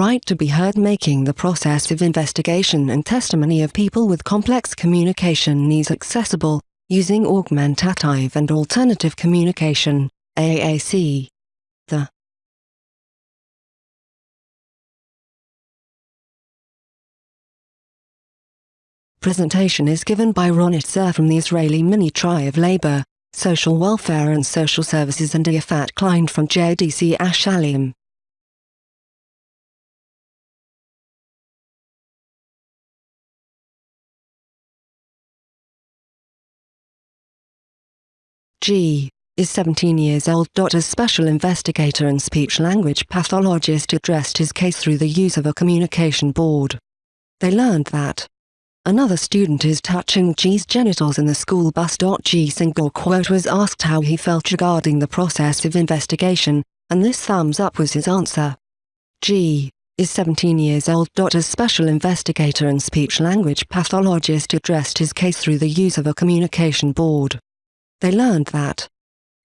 right to be heard making the process of investigation and testimony of people with complex communication needs accessible, using augmentative and alternative communication, AAC. The presentation is given by Ron Itzer from the Israeli Ministry of Labor, Social Welfare and Social Services and Yafit Klein from JDC Ashalim. G is 17 years old. As special investigator and speech-language pathologist addressed his case through the use of a communication board. They learned that Another student is touching G's genitals in the school bus. G single quote was asked how he felt regarding the process of investigation, and this thumbs up was his answer. G is 17 years old. As special investigator and speech-language pathologist addressed his case through the use of a communication board. They learned that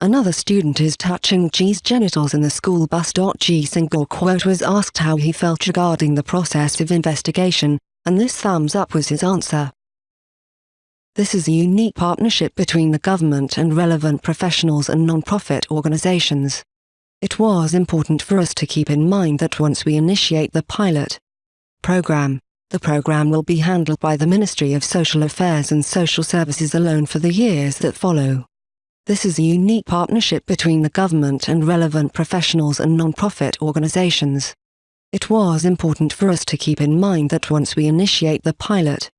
Another student is touching G's genitals in the school bus. G single quote was asked how he felt regarding the process of investigation, and this thumbs up was his answer. This is a unique partnership between the government and relevant professionals and non-profit organizations. It was important for us to keep in mind that once we initiate the pilot program, the program will be handled by the Ministry of Social Affairs and Social Services alone for the years that follow. This is a unique partnership between the government and relevant professionals and non-profit organizations. It was important for us to keep in mind that once we initiate the pilot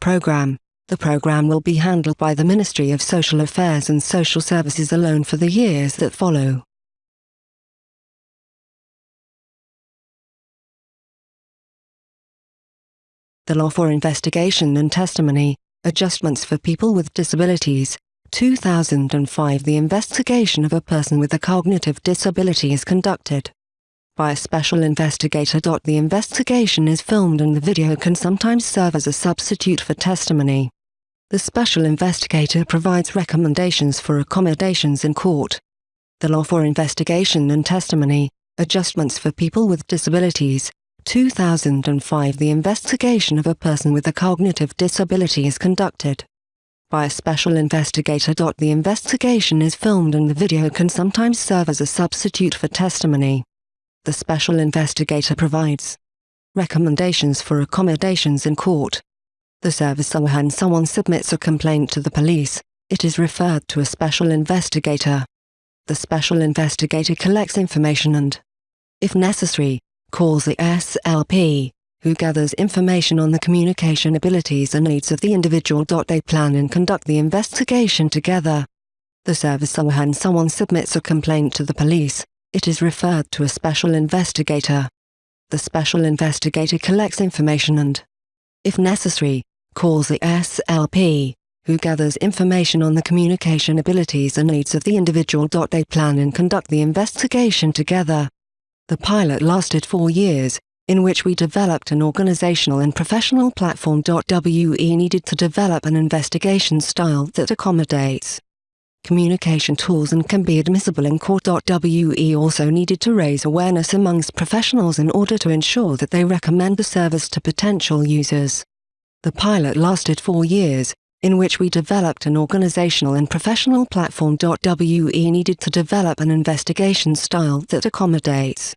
program, the program will be handled by the Ministry of Social Affairs and Social Services alone for the years that follow. The Law for Investigation and Testimony, Adjustments for People with Disabilities, 2005 The investigation of a person with a cognitive disability is conducted by a special investigator. The investigation is filmed and the video can sometimes serve as a substitute for testimony. The special investigator provides recommendations for accommodations in court. The Law for Investigation and Testimony, Adjustments for People with Disabilities, 2005 The investigation of a person with a cognitive disability is conducted by a special investigator. The investigation is filmed and the video can sometimes serve as a substitute for testimony the special investigator provides recommendations for accommodations in court. The service when someone submits a complaint to the police, it is referred to a special investigator. The special investigator collects information and, if necessary, calls the SLP, who gathers information on the communication abilities and needs of the individual. They plan and conduct the investigation together. The service when someone submits a complaint to the police, it is referred to a special investigator. The special investigator collects information and, if necessary, calls the SLP, who gathers information on the communication abilities and needs of the individual. They plan and conduct the investigation together. The pilot lasted four years, in which we developed an organizational and professional platform. WE needed to develop an investigation style that accommodates communication tools and can be admissible in court. WE also needed to raise awareness amongst professionals in order to ensure that they recommend the service to potential users. The pilot lasted four years, in which we developed an organizational and professional platform. WE needed to develop an investigation style that accommodates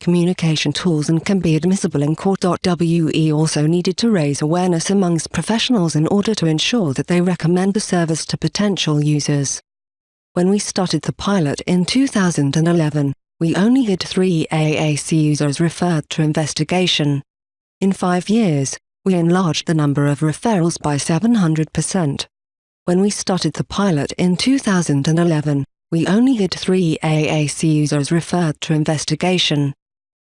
communication tools and can be admissible in court. WE also needed to raise awareness amongst professionals in order to ensure that they recommend the service to potential users. When we started the pilot in 2011, we only had three AAC users referred to investigation. In five years, we enlarged the number of referrals by 700%. When we started the pilot in 2011, we only had three AAC users referred to investigation.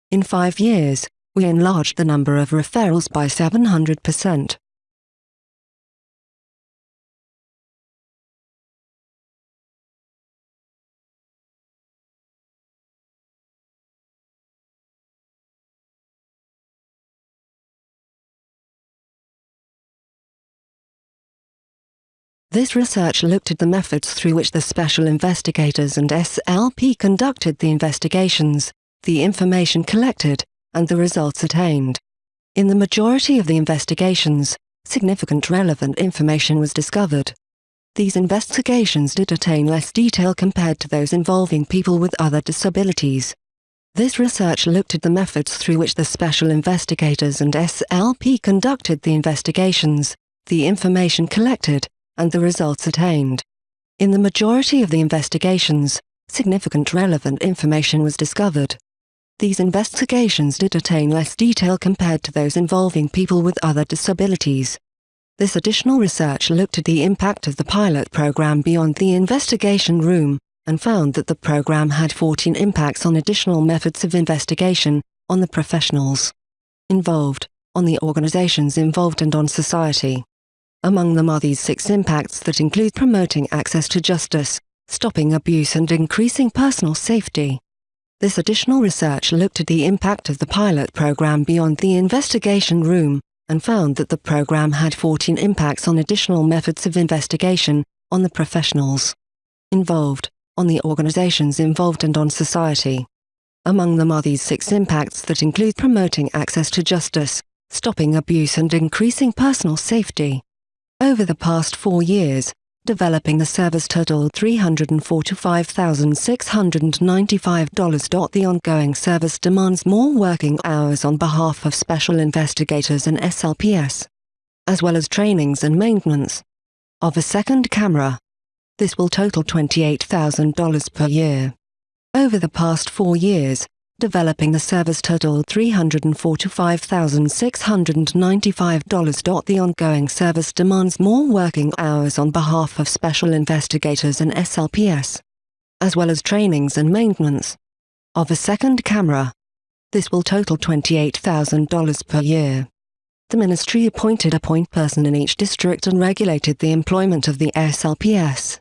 In five years, we enlarged the number of referrals by 700%. This research looked at the methods through which the special investigators and SLP conducted the investigations the information collected, and the results attained. In the majority of the investigations, significant relevant information was discovered. These investigations did attain less detail compared to those involving people with other disabilities. This research looked at the methods through which the special investigators and SLP conducted the investigations, the information collected, and the results attained. In the majority of the investigations, significant relevant information was discovered. These investigations did attain less detail compared to those involving people with other disabilities. This additional research looked at the impact of the pilot program beyond the investigation room, and found that the program had 14 impacts on additional methods of investigation, on the professionals involved, on the organizations involved and on society. Among them are these six impacts that include promoting access to justice, stopping abuse and increasing personal safety. This additional research looked at the impact of the pilot program beyond the investigation room, and found that the program had 14 impacts on additional methods of investigation, on the professionals involved, on the organizations involved and on society. Among them are these six impacts that include promoting access to justice, stopping abuse and increasing personal safety. Over the past four years, developing the service totaled $345,695. The ongoing service demands more working hours on behalf of special investigators and SLPS, as well as trainings and maintenance of a second camera. This will total $28,000 per year. Over the past four years, developing the service totaled $345,695. The ongoing service demands more working hours on behalf of special investigators and SLPS, as well as trainings and maintenance of a second camera. This will total $28,000 per year. The ministry appointed a point person in each district and regulated the employment of the SLPS.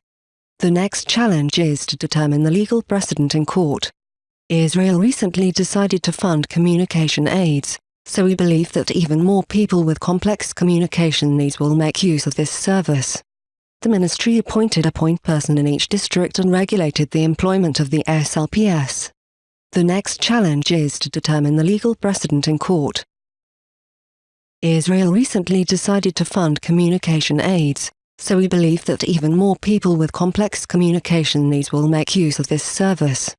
The next challenge is to determine the legal precedent in court. Israel recently decided to fund communication aids, so we believe that even more people with complex communication needs will make use of this service. The ministry appointed a point person in each district and regulated the employment of the SLPS. The next challenge is to determine the legal precedent in court. Israel recently decided to fund communication aids, so we believe that even more people with complex communication needs will make use of this service.